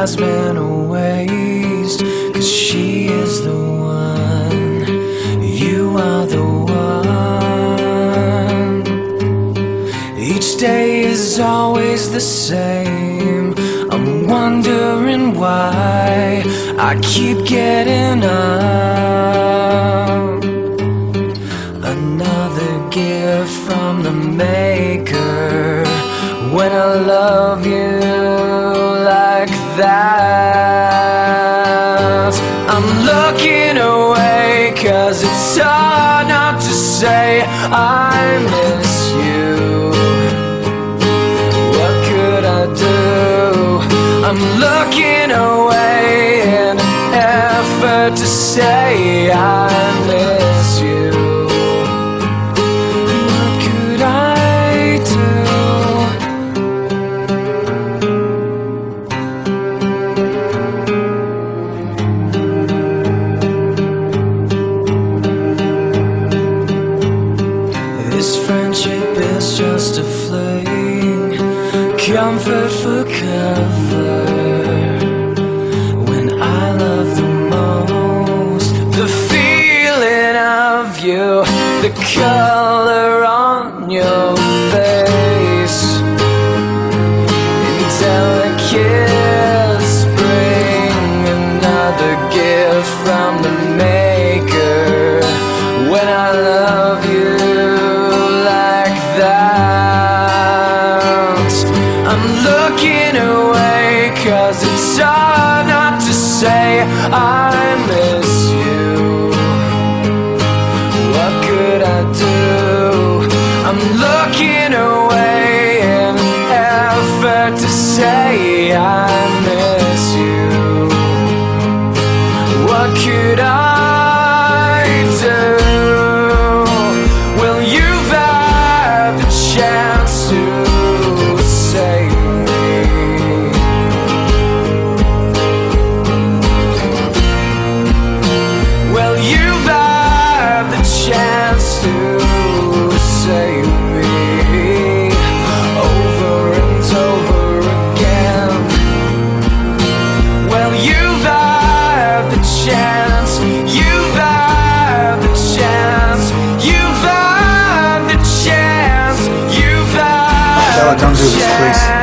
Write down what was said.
Cause she is the one, you are the one. Each day is always the same. I'm wondering why I keep getting up. Another gift from the maker. When I love you that, I'm looking away, cause it's hard not to say I miss you. What could I do? I'm looking away in an effort to say I This friendship is just a fling, comfort for that, I'm looking away, cause it's hard not to say I miss you. What could I do? I'm looking away in an effort to say I miss you. What could I do this, please.